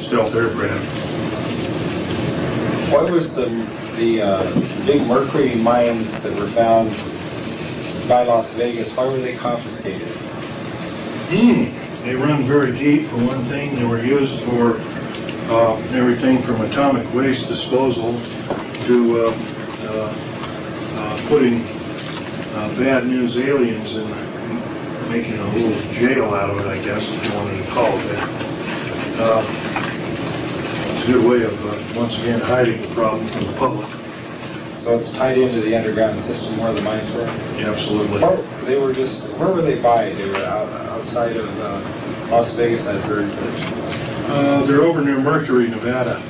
stealth aircraft. Why was the, the uh, big mercury mines that were found by Las Vegas, why were they confiscated? Hmm, they run very deep for one thing. They were used for uh, everything from atomic waste disposal to uh, uh, uh, putting uh, bad news aliens and making a little jail out of it, I guess, if you wanted to call it that. It's a good way of, uh, once again, hiding the problem from the public. So it's tied into the underground system where the mines were? Absolutely. Or they were just, where were they by? They were out, outside of uh, Las Vegas, I've heard. Uh, They're over near Mercury, Nevada.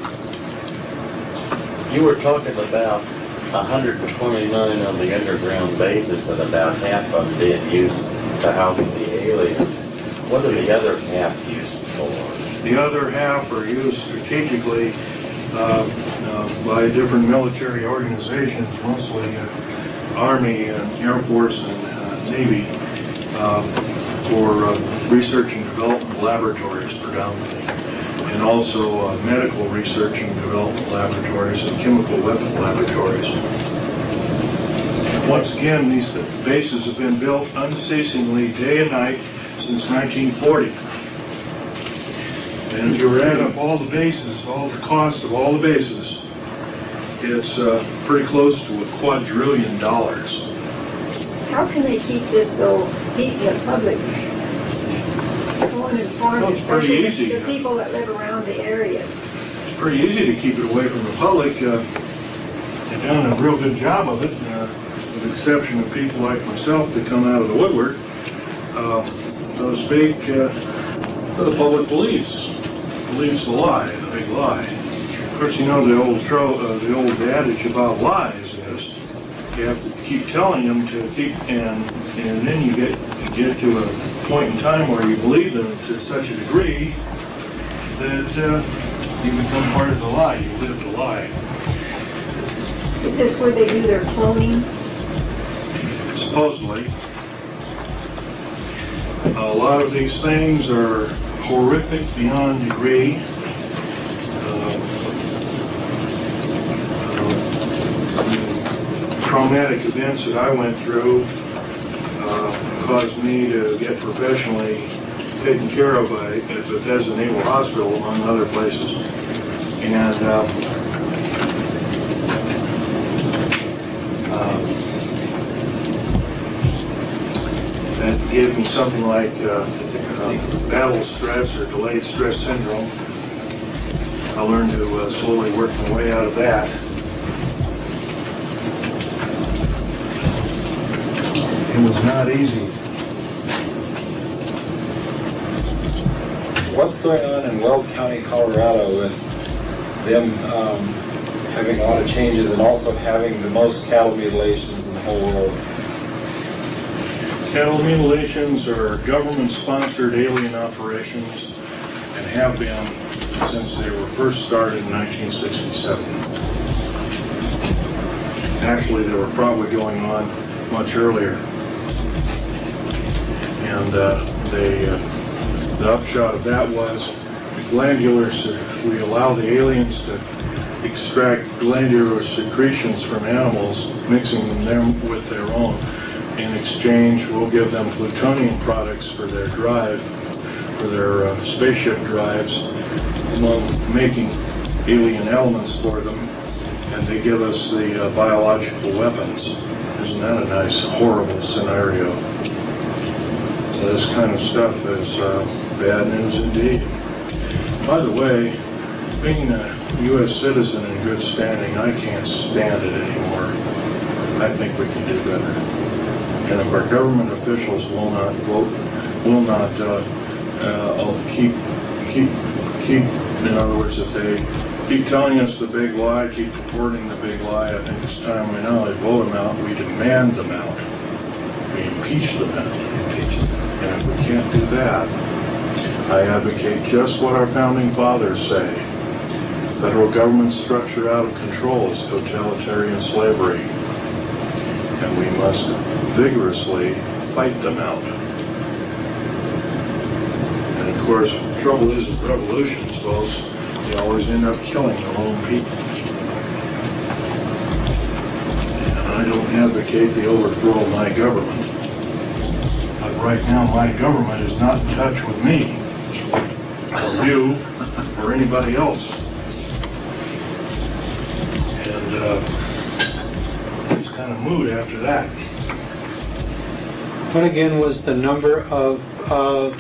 You were talking about 129 of the underground bases and about half of them being used to house the aliens. What are the other half used for? The other half are used strategically uh, uh, by different military organizations, mostly uh, Army and Air Force and uh, Navy, uh, for uh, research and development laboratories predominantly, and also uh, medical research and development laboratories and chemical weapon laboratories. Once again, these bases have been built unceasingly day and night since 1940. And if you add up all the bases, all the cost of all the bases, it's uh, pretty close to a quadrillion dollars. How can they keep this so, keep the public so uninformed, Well, it's pretty easy. the people that live around the areas? It's pretty easy to keep it away from the public. Uh, They've done a real good job of it, uh, with the exception of people like myself that come out of the woodwork. Uh, Those big, uh, the public believes, believes the lie, the big lie. Of course, you know the old tro, uh, the old adage about lies is, you have to keep telling them to keep, and, and then you get, you get to a point in time where you believe them to such a degree that uh, you become part of the lie, you live the lie. Is this where they do their cloning? supposedly. A lot of these things are horrific beyond degree. Uh, uh, Traumatic events that I went through uh, caused me to get professionally taken care of by at Bethesda Naval Hospital, among other places. And uh, uh, that gave me something like battle stress or delayed stress syndrome. I learned to uh, slowly work my way out of that. It was not easy. What's going on in Weld County, Colorado with them um, having a lot of changes and also having the most cattle mutilations in the whole world? Cattle mutilations are government-sponsored alien operations and have been since they were first started in 1967. Actually, they were probably going on much earlier. And uh, they, uh, the upshot of that was glandular, we allow the aliens to extract glandular secretions from animals, mixing them with their own. In exchange, we'll give them plutonium products for their drive, for their uh, spaceship drives, among making alien elements for them, and they give us the uh, biological weapons. Isn't that a nice, horrible scenario? So this kind of stuff is uh, bad news indeed. By the way, being a U.S. citizen in good standing, I can't stand it anymore. I think we can do better. And if our government officials will not vote, will not uh, uh, I'll keep, keep, keep, in other words, if they keep telling us the big lie, keep reporting the big lie, I think it's time we not only vote them out, we demand them out. We impeach them out. And if we can't do that, I advocate just what our founding fathers say. Federal government structure out of control is totalitarian slavery. And we must vigorously fight them out. And of course, trouble is with revolutions, those, they always end up killing their own people. And I don't advocate the overthrow of my government. But right now, my government is not in touch with me, or you, or anybody else. And, uh, it's kind of mood after that. What again was the number of uh,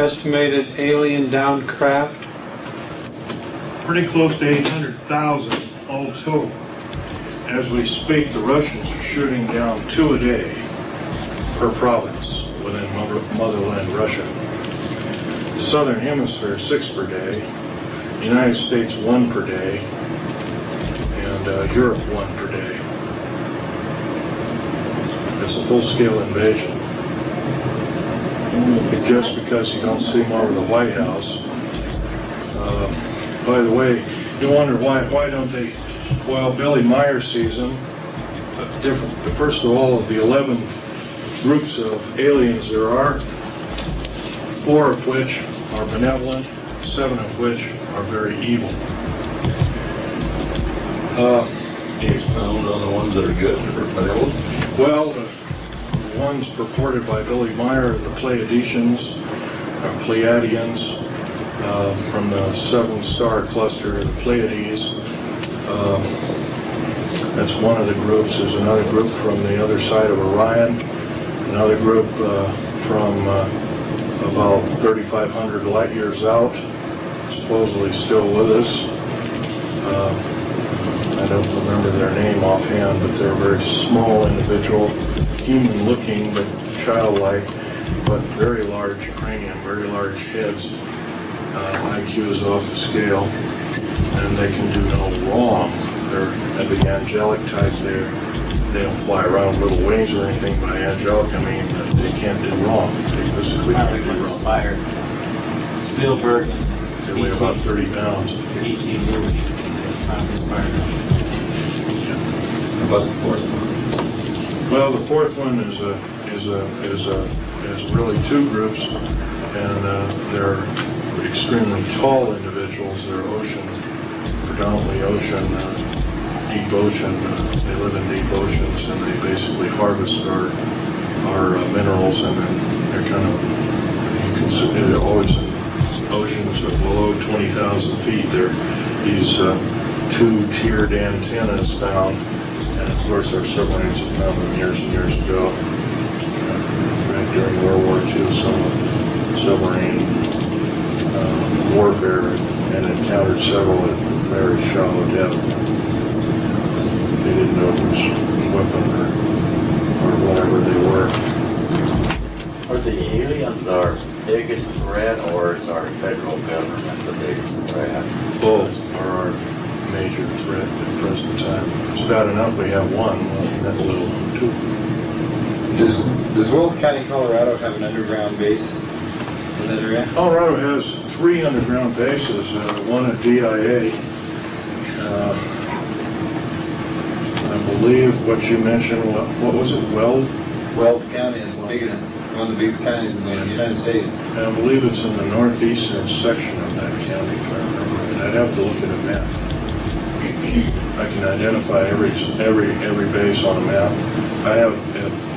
estimated alien downed craft? pretty close to 800,000 all total. As we speak, the Russians are shooting down two a day per province within mother- motherland Russia. The Southern Hemisphere, six per day. The United States, one per day. And uh, Europe, one per day. It's a full-scale invasion. Just because you don't see them over the White House, uh, by the way, you wonder why, why don't they, well, Billy Meier sees them, uh, different, first of all, of the 11 groups of aliens there are, four of which are benevolent, seven of which are very evil. Uh, Can you expound on the ones that are good or benevolent? Well, the ones purported by Billy Meier, the Pleiadians, or Pleiadians, uh, from the seven-star cluster, the Pleiades. Um, That's one of the groups. There's another group from the other side of Orion, another group uh, from uh, about 3,500 light years out, supposedly still with us. I don't remember their name offhand, but they're a very small individual, human-looking but childlike, but very large cranium, very large heads. Uh, IQ is off the scale, and they can do no wrong. They're the angelic type. They're, they don't fly around with little wings or anything. By angelic, I mean that they can't do wrong. They physically can't do wrong. inspired Spielberg They weigh about 30 pounds. E.T. movie. Inspired. About the fourth one. Well, the fourth one is a, is a, is a, is really two groups, and uh, they're extremely tall individuals. They're ocean, predominantly ocean, uh, deep ocean. Uh, they live in deep oceans, and they basically harvest our, our uh, minerals, and then they're kind of, they're always in oceans of below 20,000 feet. They're these uh, two-tiered antennas found and of course, our submarines have found them years and years ago. Uh, during World War II, some submarine uh, warfare and encountered several at very shallow depth. They didn't know which weapon or, or whatever they were. Are the aliens our biggest threat or is our federal government the biggest threat? Both are our major threat at the present time. It's bad enough we have one, well, that little too. Does, does Will County, Colorado have an underground base in that area? Colorado has three underground bases, uh, one at DIA. Uh, I believe what you mentioned, what, what was it, Weld? Weld County is the biggest, one of the biggest counties in the United States. I believe it's in the northeastern section of that county, if I remember right. I'd have to look at a map. I can identify every, every, every base on a map. I have,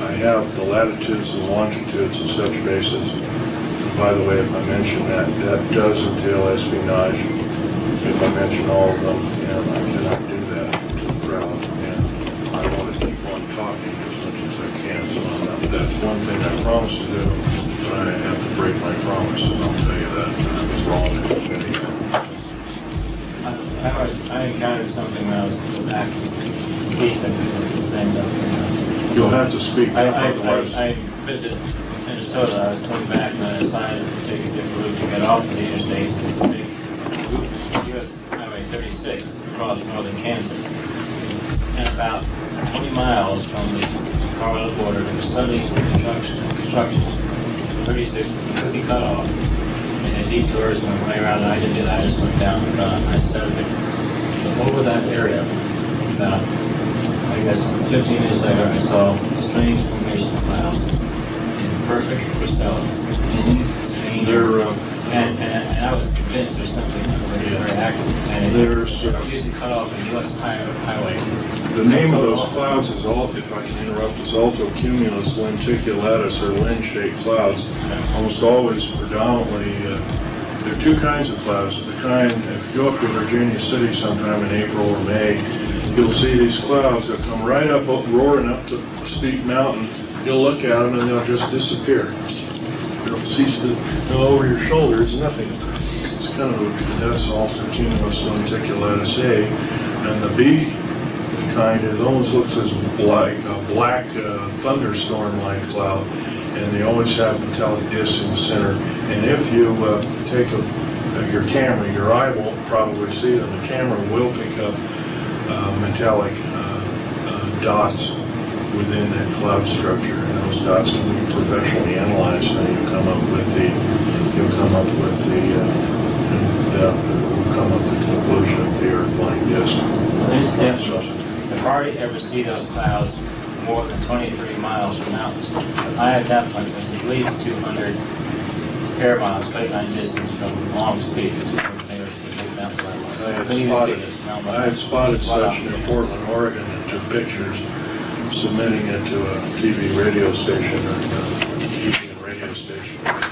I have the latitudes and longitudes of such bases. And By the way, if I mention that, that does entail espionage. If I mention all of them, and I cannot do that to the crowd. And I want to keep on talking as much as I can, so I'm not- that's one thing I promised to do, but I have to break my promise, and I'll tell you that. I was wrong I encountered something when I was back east, I could things up. You'll have to speak I, I, otherwise. I, I visited Minnesota, I was coming back and I decided to take a different route to get off of the interstates and take US Highway 36 across northern Kansas. And about 20 miles from the Colorado border, there was suddenly construction, construction. 36 was completely cut off. And the detours went way around, and I didn't I just went down and gone. I started over that area, about, I guess, 15 minutes later, I saw strange formation of clouds in perfect crystals. Strange. They're, uh, And, and and I was convinced there's something very active. And it uh, usually cut off the US highway. The name of those clouds is, al- if I can interrupt, is altocumulus lenticulatus or lens-shaped clouds. Almost always predominantly, uh, there are two kinds of clouds. The kind, if you go up to Virginia City sometime in April or May, you'll see these clouds that come right up, roaring up to steep mountain. You'll look at them and they'll just disappear. They'll cease to, go over your shoulder, it's nothing. It's kind of, a- that's altocumulus lenticulatus A. And the B kind, it almost looks as like a black uh, thunderstorm-like cloud, and they always have metallic discs in the center. And if you uh, take a, uh, your camera, your eye won't probably see it, and the camera will pick up uh, metallic uh, uh, dots within that cloud structure, and those dots can be professionally analyzed, and you come up with the, you'll come up with the, uh, the, will come up with the conclusion of the Earth-like disk. Incidentally, if hardly ever see those clouds more than 23 miles from mountains. I at that point was at least 200 air miles, straight line distance from Long Peak to the nearest mountain. I had Couldn't even see spotted. I had spotted such near Portland, Oregon, and took pictures, submitting it to a TV radio station, and uh, TV radio station.